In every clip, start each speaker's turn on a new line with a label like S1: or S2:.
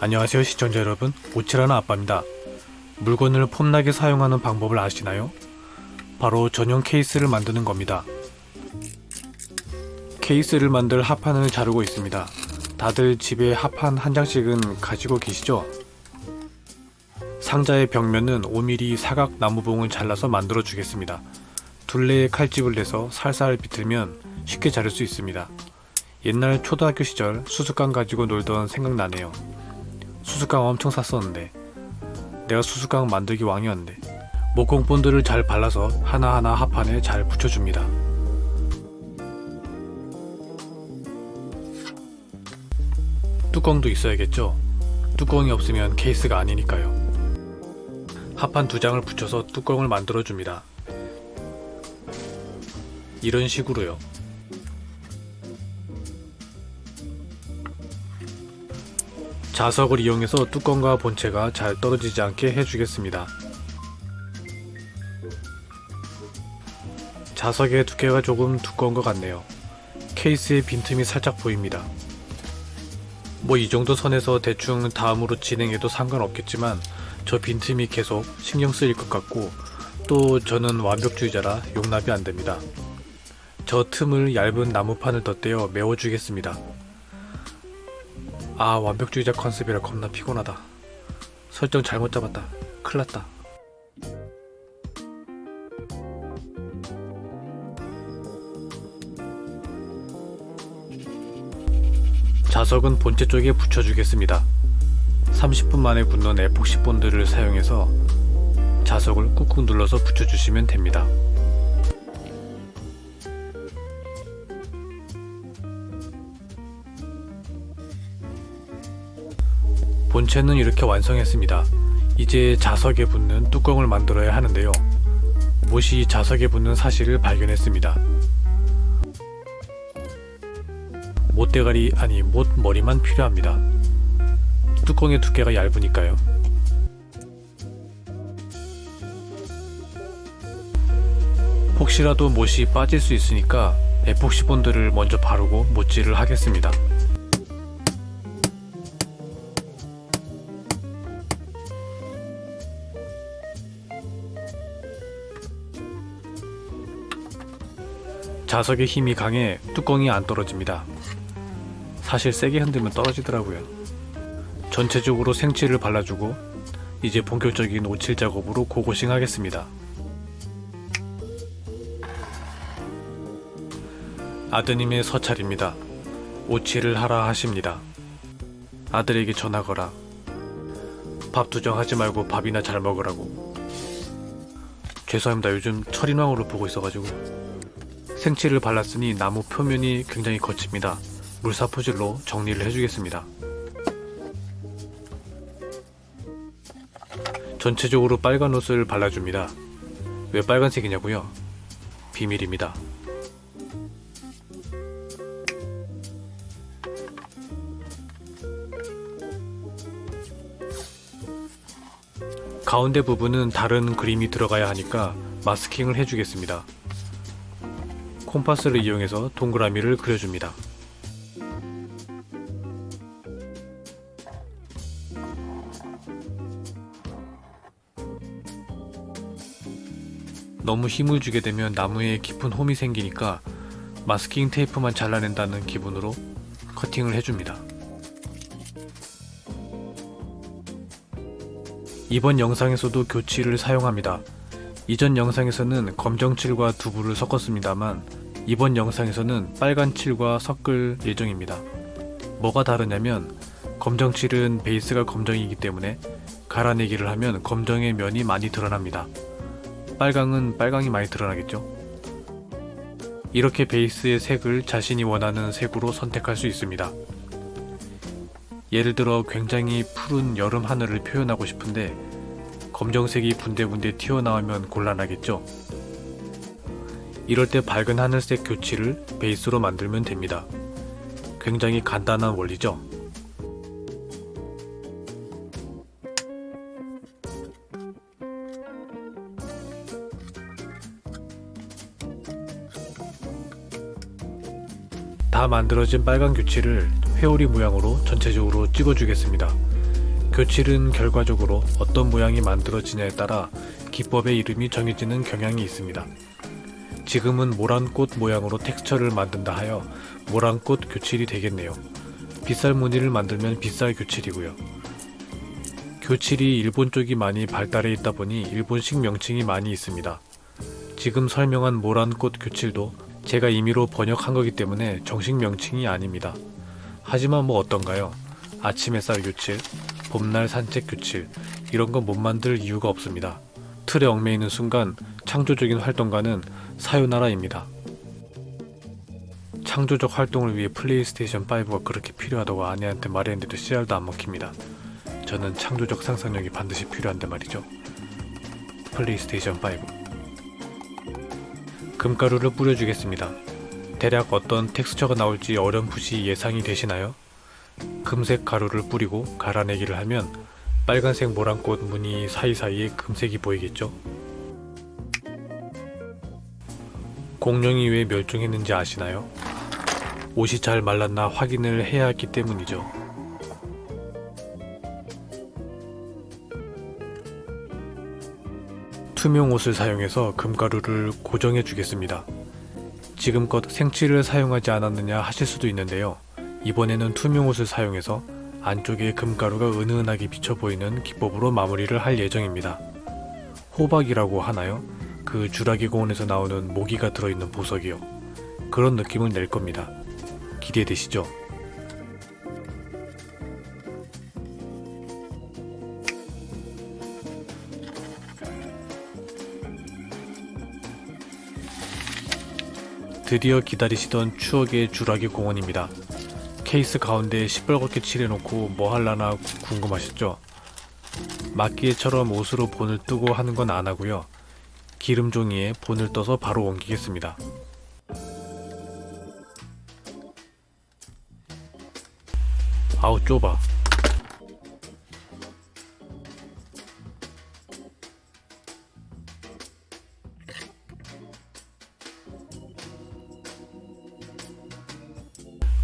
S1: 안녕하세요 시청자 여러분. 오치라는 아빠입니다. 물건을 폼나게 사용하는 방법을 아시나요? 바로 전용 케이스를 만드는 겁니다. 케이스를 만들 합판을 자르고 있습니다. 다들 집에 합판 한 장씩은 가지고 계시죠? 상자의 벽면은 5mm 사각 나무봉을 잘라서 만들어 주겠습니다. 둘레에 칼집을 내서 살살 비틀면 쉽게 자를 수 있습니다. 옛날 초등학교 시절 수수깡 가지고 놀던 생각나네요. 수수깡 엄청 샀었는데. 내가 수수깡 만들기 왕이었는데. 목공 본드를 잘 발라서 하나하나 합판에 잘 붙여줍니다. 뚜껑도 있어야겠죠? 뚜껑이 없으면 케이스가 아니니까요. 합판 두 장을 붙여서 뚜껑을 만들어 줍니다 이런 식으로요 자석을 이용해서 뚜껑과 본체가 잘 떨어지지 않게 해주겠습니다. 자석의 두께가 조금 두꺼운 것 같네요. 케이스의 빈틈이 살짝 보입니다. 뭐 이 정도 선에서 대충 다음으로 진행해도 상관없겠지만 저 빈틈이 계속 신경 쓰일 것 같고 또 저는 완벽주의자라 용납이 안됩니다. 저 틈을 얇은 나무판을 덧대어 메워주겠습니다. 아 완벽주의자 컨셉이라 겁나 피곤하다. 설정 잘못 잡았다. 큰일났다. 자석은 본체 쪽에 붙여주겠습니다. 30분 만에 굳는 에폭시 본드를 사용해서 자석을 꾹꾹 눌러서 붙여주시면 됩니다 본체는 이렇게 완성했습니다. 이제 자석에 붙는 뚜껑을 만들어야 하는데요. 못이 자석에 붙는 사실을 발견했습니다. 못대가리 아니 못머리만 필요합니다. 뚜껑의 두께가 얇으니까요. 혹시라도 못이 빠질 수 있으니까 에폭시 본드를 먼저 바르고 못질을 하겠습니다. 자석의 힘이 강해 뚜껑이 안 떨어집니다. 사실 세게 흔들면 떨어지더라고요. 전체적으로 생칠을 발라주고 이제 본격적인 오칠 작업으로 고고싱 하겠습니다. 아드님의 서찰입니다. 오칠을 하라 하십니다. 아들에게 전하거라. 밥 투정하지 말고 밥이나 잘 먹으라고. 죄송합니다. 요즘 철인왕으로 보고 있어가지고. 생칠을 발랐으니 나무 표면이 굉장히 거칩니다. 물사포질로 정리를 해주겠습니다. 전체적으로 빨간 옷을 발라줍니다. 왜 빨간색이냐고요? 비밀입니다. 가운데 부분은 다른 그림이 들어가야 하니까 마스킹을 해주겠습니다. 콤파스를 이용해서 동그라미를 그려줍니다. 너무 힘을 주게 되면 나무에 깊은 홈이 생기니까 마스킹 테이프만 잘라낸다는 기분으로 커팅을 해줍니다. 이번 영상에서도 교치를 사용합니다. 이전 영상에서는 검정칠과 두부를 섞었습니다만 이번 영상에서는 빨간 칠과 섞을 예정입니다. 뭐가 다르냐면 검정 칠은 베이스가 검정이기 때문에 갈아내기를 하면 검정의 면이 많이 드러납니다. 빨강은 빨강이 많이 드러나겠죠? 이렇게 베이스의 색을 자신이 원하는 색으로 선택할 수 있습니다. 예를 들어 굉장히 푸른 여름 하늘을 표현하고 싶은데 검정색이 분대분대 튀어나오면 곤란하겠죠? 이럴 때 밝은 하늘색 교치를 베이스로 만들면 됩니다. 굉장히 간단한 원리죠? 다 만들어진 빨간 교치를 회오리 모양으로 전체적으로 찍어주겠습니다. 교칠은 결과적으로 어떤 모양이 만들어지냐에 따라 기법의 이름이 정해지는 경향이 있습니다. 지금은 모란꽃 모양으로 텍스처를 만든다 하여 모란꽃 교칠이 되겠네요. 빗살 무늬를 만들면 빗살 교칠이고요. 교칠이 일본 쪽이 많이 발달해 있다 보니 일본식 명칭이 많이 있습니다. 지금 설명한 모란꽃 교칠도 제가 임의로 번역한 거기 때문에 정식 명칭이 아닙니다. 하지만 뭐 어떤가요? 아침 햇살 교칠, 봄날 산책 교칠, 이런 건 못 만들 이유가 없습니다. 틀에 얽매이는 순간 창조적인 활동가는 사요나라입니다. 창조적 활동을 위해 플레이스테이션 5가 그렇게 필요하다고 아내한테 말했는데도 씨알도 안 먹힙니다. 저는 창조적 상상력이 반드시 필요한데 말이죠. 플레이스테이션 5. 금가루를 뿌려주겠습니다. 대략 어떤 텍스처가 나올지 어렴풋이 예상이 되시나요? 금색 가루를 뿌리고 갈아내기를 하면 빨간색 모란꽃 무늬 사이사이에 금색이 보이겠죠? 공룡이 왜 멸종했는지 아시나요? 옷이 잘 말랐나 확인을 해야 했기 때문이죠. 투명 옷을 사용해서 금가루를 고정해 주겠습니다. 지금껏 생칠을 사용하지 않았느냐 하실 수도 있는데요. 이번에는 투명 옷을 사용해서 안쪽에 금가루가 은은하게 비쳐 보이는 기법으로 마무리를 할 예정입니다. 호박이라고 하나요? 그 주라기 공원에서 나오는 모기가 들어있는 보석이요. 그런 느낌을 낼 겁니다. 기대되시죠? 드디어 기다리시던 추억의 주라기 공원입니다. 케이스 가운데 시뻘겋게 칠해놓고 뭐 할라나 궁금하셨죠? 막기에처럼 옷으로 본을 뜨고 하는 건 안 하고요. 기름 종이에 본을 떠서 바로 옮기겠습니다. 아우 좁아.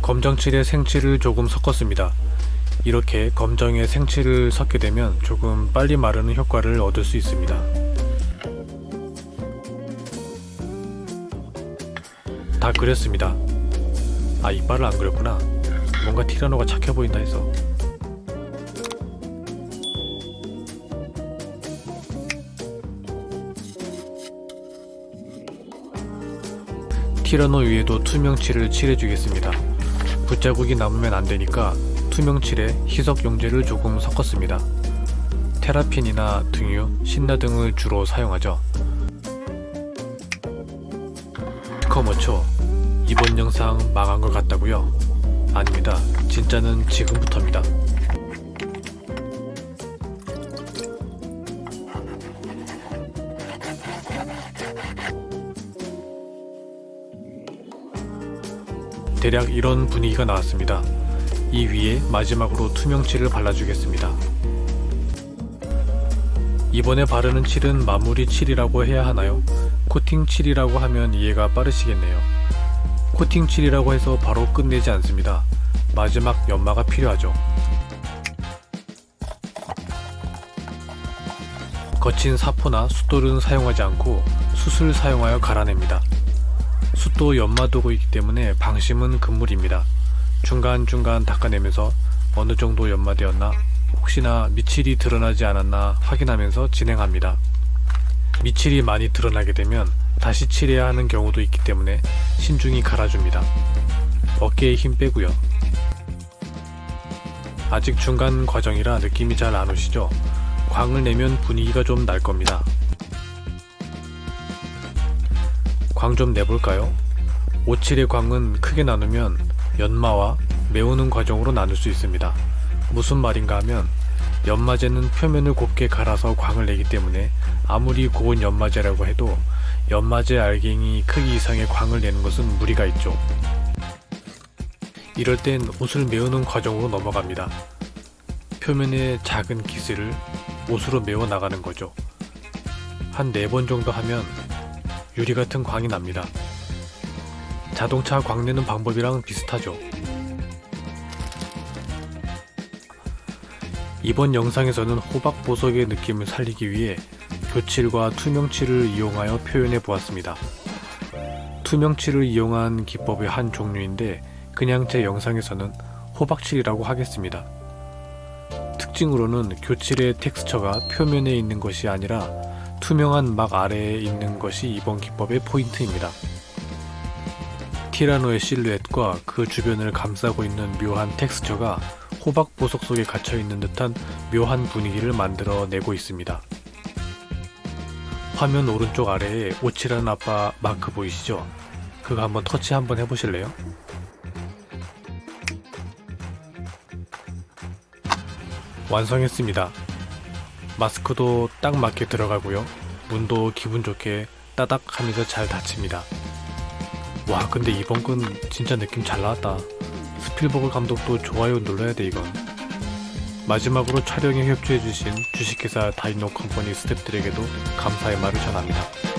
S1: 검정칠에 생칠을 조금 섞었습니다. 이렇게 검정에 생칠을 섞게 되면 조금 빨리 마르는 효과를 얻을 수 있습니다. 다 그렸습니다. 아 이빨을 안 그렸구나. 뭔가 티라노가 착해 보인다 해서. 티라노 위에도 투명칠을 칠해주겠습니다. 붓자국이 남으면 안되니까 투명칠에 희석 용제를 조금 섞었습니다. 테라핀이나 등유, 신나 등을 주로 사용하죠. 커머초 이번 영상 망한 것 같다고요? 아닙니다. 진짜는 지금부터입니다. 대략 이런 분위기가 나왔습니다. 이 위에 마지막으로 투명칠을 발라주겠습니다. 이번에 바르는 칠은 마무리 칠이라고 해야 하나요? 코팅 칠이라고 하면 이해가 빠르시겠네요. 코팅 칠이라고 해서 바로 끝내지 않습니다. 마지막 연마가 필요하죠. 거친 사포나 숫돌은 사용하지 않고 숯을 사용하여 갈아냅니다. 숯도 연마도구이기 때문에 방심은 금물입니다. 중간중간 닦아내면서 어느 정도 연마되었나 혹시나 미칠이 드러나지 않았나 확인하면서 진행합니다. 미칠이 많이 드러나게 되면 다시 칠해야 하는 경우도 있기 때문에 신중히 갈아줍니다. 어깨에 힘 빼고요. 아직 중간 과정이라 느낌이 잘 안 오시죠? 광을 내면 분위기가 좀 날 겁니다. 광 좀 내볼까요? 오칠의 광은 크게 나누면 연마와 메우는 과정으로 나눌 수 있습니다. 무슨 말인가 하면 연마제는 표면을 곱게 갈아서 광을 내기 때문에 아무리 고운 연마제라고 해도 연마제 알갱이 크기 이상의 광을 내는 것은 무리가 있죠. 이럴 땐 옷을 메우는 과정으로 넘어갑니다. 표면의 작은 기스를 옷으로 메워 나가는 거죠. 한 네 번 정도 하면 유리 같은 광이 납니다. 자동차 광 내는 방법이랑 비슷하죠. 이번 영상에서는 호박 보석의 느낌을 살리기 위해 교칠과 투명칠을 이용하여 표현해 보았습니다. 투명칠을 이용한 기법의 한 종류인데 그냥 제 영상에서는 호박칠이라고 하겠습니다. 특징으로는 교칠의 텍스처가 표면에 있는 것이 아니라 투명한 막 아래에 있는 것이 이번 기법의 포인트입니다. 티라노의 실루엣과 그 주변을 감싸고 있는 묘한 텍스처가 호박 보석 속에 갇혀 있는 듯한 묘한 분위기를 만들어 내고 있습니다. 화면 오른쪽 아래에 오칠하는 아빠 마크 보이시죠? 그거 한번 터치 한번 해보실래요? 완성했습니다. 마스크도 딱 맞게 들어가고요. 문도 기분 좋게 따닥 하면서 잘 닫힙니다. 와 근데 이번 건 진짜 느낌 잘 나왔다. 스필버그 감독도 좋아요 눌러야 돼 이건. 마지막으로 촬영에 협조해주신 주식회사 다이노 컴퍼니 스태프들에게도 감사의 말을 전합니다.